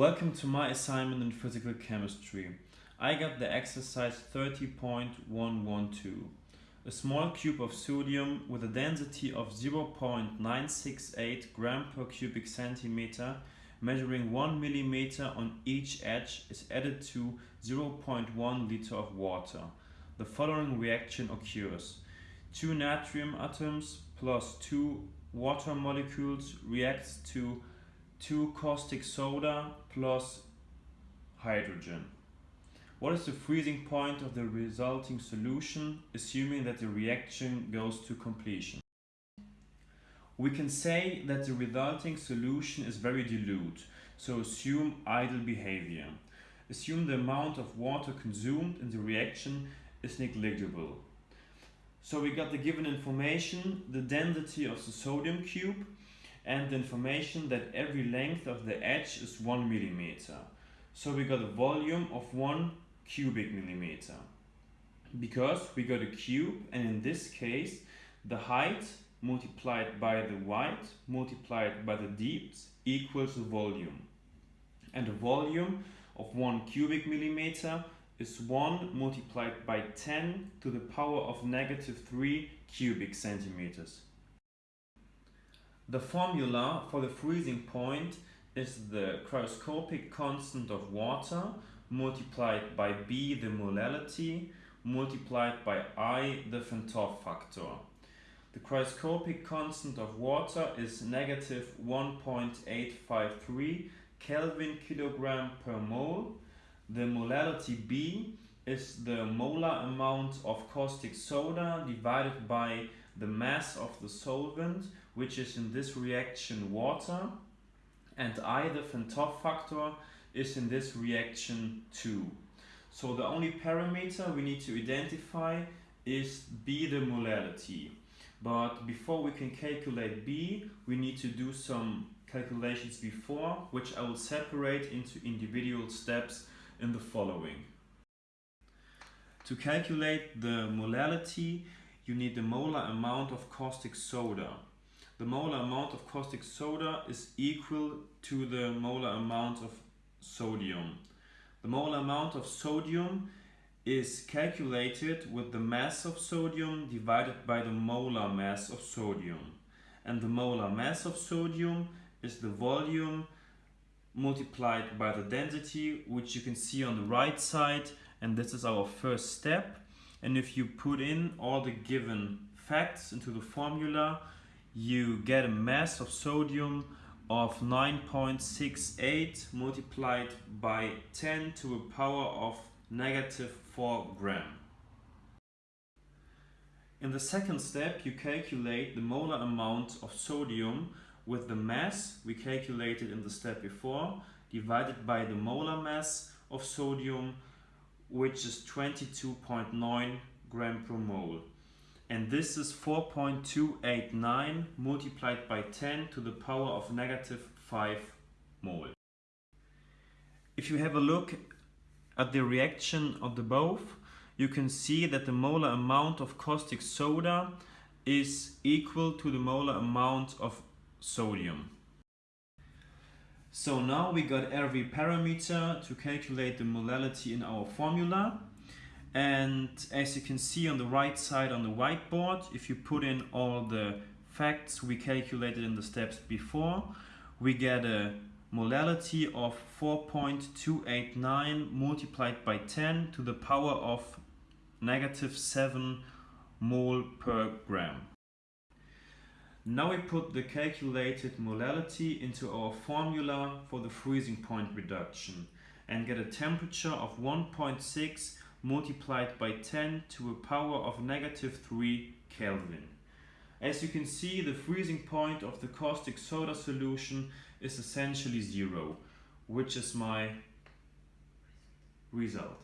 Welcome to my assignment in physical chemistry. I got the exercise 30.112. A small cube of sodium with a density of 0.968 gram per cubic centimeter measuring 1 millimeter on each edge is added to 0.1 liter of water. The following reaction occurs. Two natrium atoms plus two water molecules reacts to 2 caustic soda plus hydrogen. What is the freezing point of the resulting solution, assuming that the reaction goes to completion? We can say that the resulting solution is very dilute, so assume ideal behavior. Assume the amount of water consumed in the reaction is negligible. So we got the given information, the density of the sodium cube, and the information that every length of the edge is 1 millimeter. So we got a volume of 1 cubic millimeter. Because we got a cube and in this case the height multiplied by the width multiplied by the depth equals the volume. And the volume of 1 cubic millimeter is 1 multiplied by 10 to the power of negative 3 cubic centimeters. The formula for the freezing point is the cryoscopic constant of water multiplied by B the molality multiplied by I the Van factor. The cryoscopic constant of water is negative 1.853 Kelvin kilogram per mole. The molality B is the molar amount of caustic soda divided by the mass of the solvent, which is in this reaction water, and I, the Van factor, is in this reaction 2. So the only parameter we need to identify is B, the molality. But before we can calculate B, we need to do some calculations before, which I will separate into individual steps in the following. To calculate the molality, you need the molar amount of caustic soda. The molar amount of caustic soda is equal to the molar amount of sodium. The molar amount of sodium is calculated with the mass of sodium divided by the molar mass of sodium. And the molar mass of sodium is the volume multiplied by the density, which you can see on the right side. And this is our first step. And if you put in all the given facts into the formula, you get a mass of sodium of 9.68 multiplied by 10 to a power of negative 4 gram. In the second step, you calculate the molar amount of sodium with the mass we calculated in the step before divided by the molar mass of sodium which is 22.9 gram per mole. And this is 4.289 multiplied by 10 to the power of negative 5 mole. If you have a look at the reaction of the both, you can see that the molar amount of caustic soda is equal to the molar amount of sodium. So now we got every parameter to calculate the molality in our formula. And as you can see on the right side on the whiteboard, if you put in all the facts we calculated in the steps before, we get a molality of 4.289 multiplied by 10 to the power of negative 7 mole per gram. Now we put the calculated molality into our formula for the freezing point reduction and get a temperature of 1.6 multiplied by 10 to a power of negative 3 Kelvin. As you can see, the freezing point of the caustic soda solution is essentially zero, which is my result.